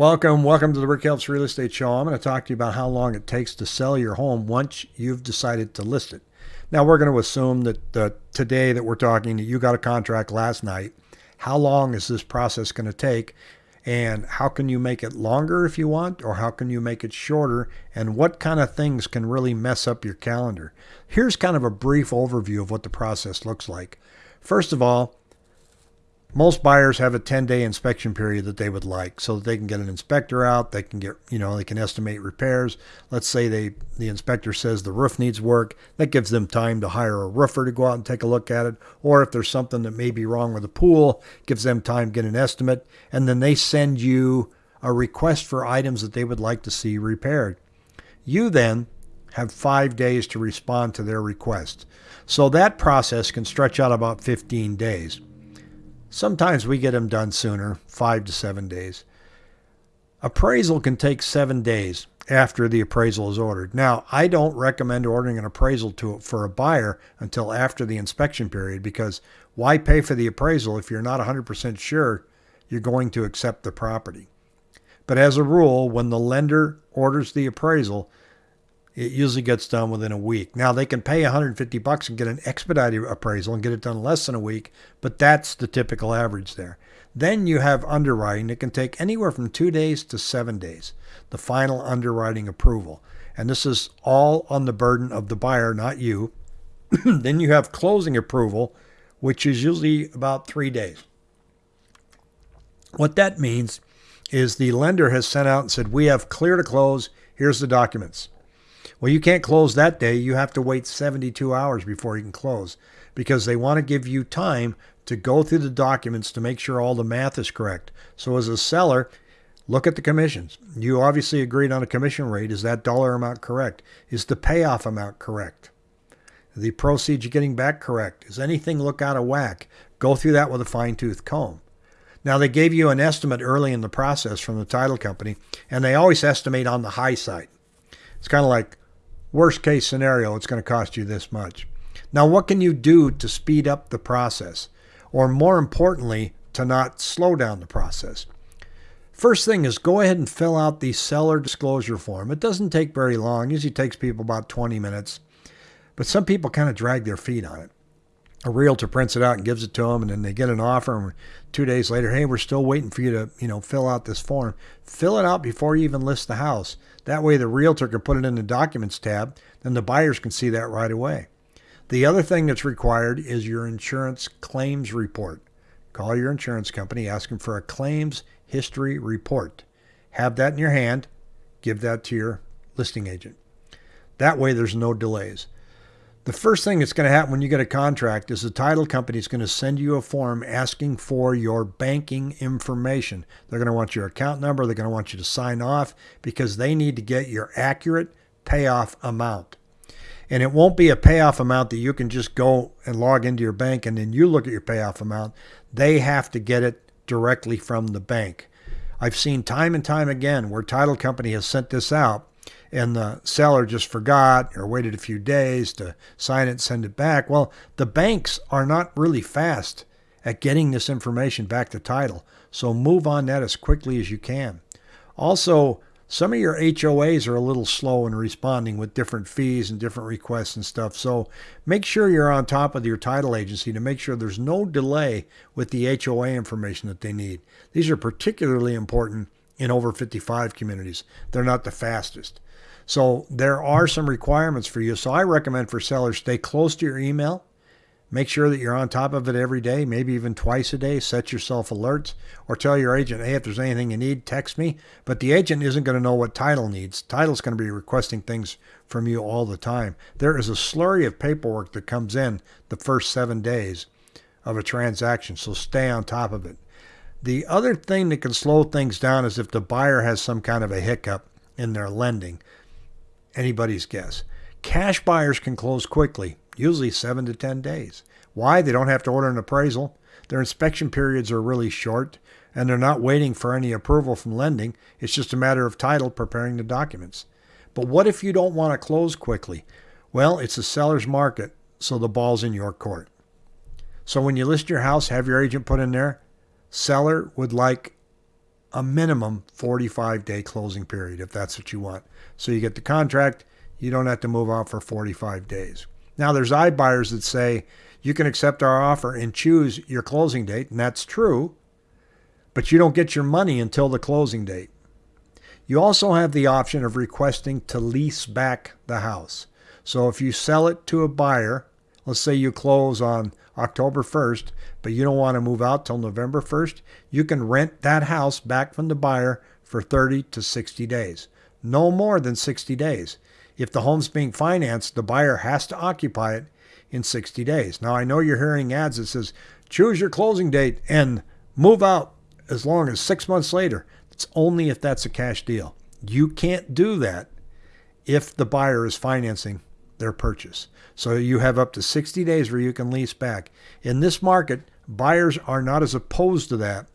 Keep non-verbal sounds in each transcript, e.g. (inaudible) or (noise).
Welcome, welcome to the Rick Helps Real Estate Show. I'm going to talk to you about how long it takes to sell your home once you've decided to list it. Now, we're going to assume that uh, today that we're talking, that you got a contract last night. How long is this process going to take? And how can you make it longer if you want, or how can you make it shorter? And what kind of things can really mess up your calendar? Here's kind of a brief overview of what the process looks like. First of all, most buyers have a 10 day inspection period that they would like so that they can get an inspector out they can get you know they can estimate repairs. Let's say they the inspector says the roof needs work that gives them time to hire a roofer to go out and take a look at it. Or if there's something that may be wrong with the pool gives them time to get an estimate and then they send you a request for items that they would like to see repaired. You then have five days to respond to their request. So that process can stretch out about 15 days Sometimes we get them done sooner, five to seven days. Appraisal can take seven days after the appraisal is ordered. Now, I don't recommend ordering an appraisal to for a buyer until after the inspection period because why pay for the appraisal if you're not 100% sure you're going to accept the property? But as a rule, when the lender orders the appraisal, it usually gets done within a week. Now they can pay 150 bucks and get an expedited appraisal and get it done less than a week, but that's the typical average there. Then you have underwriting that can take anywhere from two days to seven days, the final underwriting approval. And this is all on the burden of the buyer, not you. (clears throat) then you have closing approval, which is usually about three days. What that means is the lender has sent out and said, We have clear to close. Here's the documents. Well, you can't close that day. You have to wait 72 hours before you can close because they want to give you time to go through the documents to make sure all the math is correct. So, as a seller, look at the commissions. You obviously agreed on a commission rate. Is that dollar amount correct? Is the payoff amount correct? The proceeds you're getting back correct? Does anything look out of whack? Go through that with a fine tooth comb. Now, they gave you an estimate early in the process from the title company, and they always estimate on the high side. It's kind of like Worst case scenario, it's going to cost you this much. Now, what can you do to speed up the process? Or more importantly, to not slow down the process? First thing is go ahead and fill out the seller disclosure form. It doesn't take very long, it usually takes people about 20 minutes. But some people kind of drag their feet on it a realtor prints it out and gives it to them and then they get an offer and two days later hey we're still waiting for you to you know fill out this form. Fill it out before you even list the house. That way the realtor can put it in the documents tab then the buyers can see that right away. The other thing that's required is your insurance claims report. Call your insurance company ask them for a claims history report. Have that in your hand. Give that to your listing agent. That way there's no delays the first thing that's going to happen when you get a contract is the title company is going to send you a form asking for your banking information. They're going to want your account number. They're going to want you to sign off because they need to get your accurate payoff amount. And it won't be a payoff amount that you can just go and log into your bank and then you look at your payoff amount. They have to get it directly from the bank. I've seen time and time again where title company has sent this out and the seller just forgot or waited a few days to sign it send it back. Well, the banks are not really fast at getting this information back to title. So move on that as quickly as you can. Also, some of your HOAs are a little slow in responding with different fees and different requests and stuff. So make sure you're on top of your title agency to make sure there's no delay with the HOA information that they need. These are particularly important in over 55 communities. They're not the fastest. So there are some requirements for you. So I recommend for sellers stay close to your email. Make sure that you're on top of it every day, maybe even twice a day. Set yourself alerts or tell your agent, hey, if there's anything you need, text me. But the agent isn't going to know what title needs. Title's going to be requesting things from you all the time. There is a slurry of paperwork that comes in the first seven days of a transaction. So stay on top of it. The other thing that can slow things down is if the buyer has some kind of a hiccup in their lending anybody's guess. Cash buyers can close quickly, usually seven to 10 days. Why? They don't have to order an appraisal. Their inspection periods are really short, and they're not waiting for any approval from lending. It's just a matter of title preparing the documents. But what if you don't want to close quickly? Well, it's a seller's market, so the ball's in your court. So when you list your house, have your agent put in there, seller would like a minimum 45 day closing period if that's what you want. So you get the contract, you don't have to move out for 45 days. Now, there's iBuyers that say you can accept our offer and choose your closing date, and that's true, but you don't get your money until the closing date. You also have the option of requesting to lease back the house. So if you sell it to a buyer, let's say you close on October 1st, but you don't want to move out till November 1st, you can rent that house back from the buyer for 30 to 60 days. No more than 60 days. If the home's being financed, the buyer has to occupy it in 60 days. Now, I know you're hearing ads that says choose your closing date and move out as long as six months later. It's only if that's a cash deal. You can't do that if the buyer is financing their purchase. So you have up to 60 days where you can lease back. In this market, buyers are not as opposed to that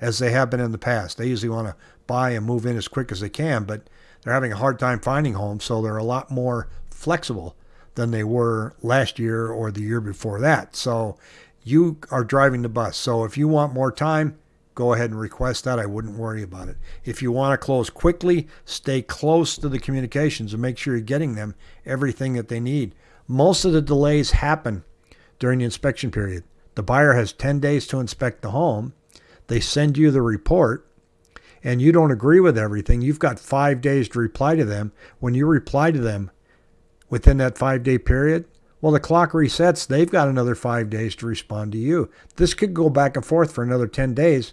as they have been in the past. They usually want to buy and move in as quick as they can, but they're having a hard time finding homes, so they're a lot more flexible than they were last year or the year before that. So you are driving the bus. So if you want more time, go ahead and request that. I wouldn't worry about it. If you want to close quickly, stay close to the communications and make sure you're getting them everything that they need. Most of the delays happen during the inspection period. The buyer has 10 days to inspect the home. They send you the report and you don't agree with everything. You've got five days to reply to them. When you reply to them within that five day period, well, the clock resets. They've got another five days to respond to you. This could go back and forth for another 10 days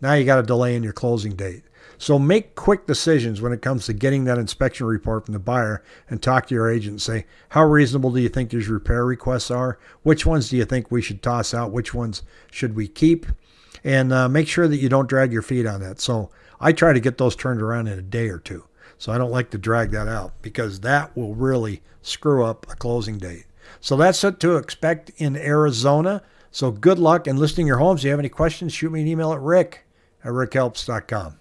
now you got a delay in your closing date. So make quick decisions when it comes to getting that inspection report from the buyer and talk to your agent and say, how reasonable do you think these repair requests are? Which ones do you think we should toss out? Which ones should we keep? And uh, make sure that you don't drag your feet on that. So I try to get those turned around in a day or two. So I don't like to drag that out because that will really screw up a closing date. So that's what to expect in Arizona. So good luck in listing your homes. If you have any questions, shoot me an email at rick at rickhelps.com.